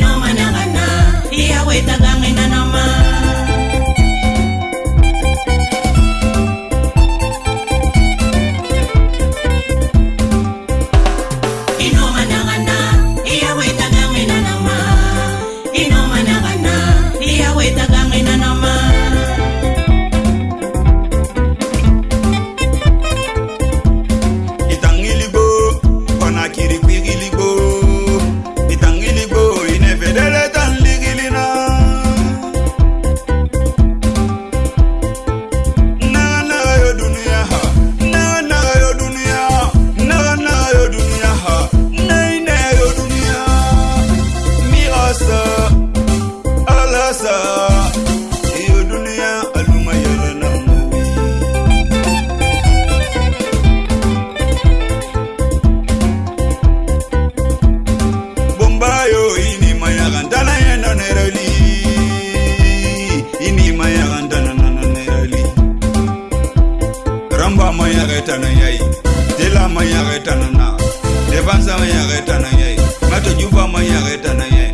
working on my kasa iyo duniya aluma yelena bombayo ini mayakandana yena nerali ini mayakandana nana nerali ramba mayaketana yai dela mayaketana na lebanza mayaketana yai matojuba mayaketana yai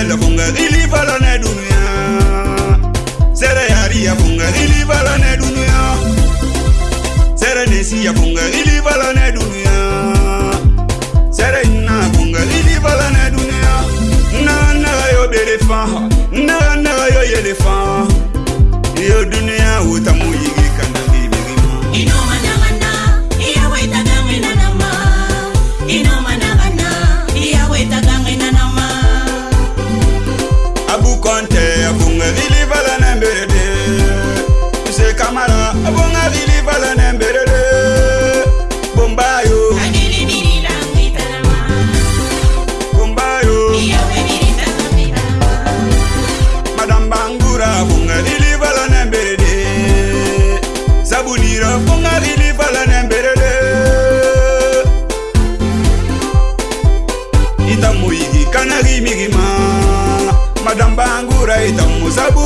sele fonga ilivala ne dunia sele yaria fonga ilivala ne dunia sele nesi ya fonga ilivala ne dunia sele na fonga ilivala ne dunia na na yo belefa na na yo yelefa yo dunia utamuyi kanangi bigimo inoma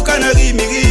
Canary, Miri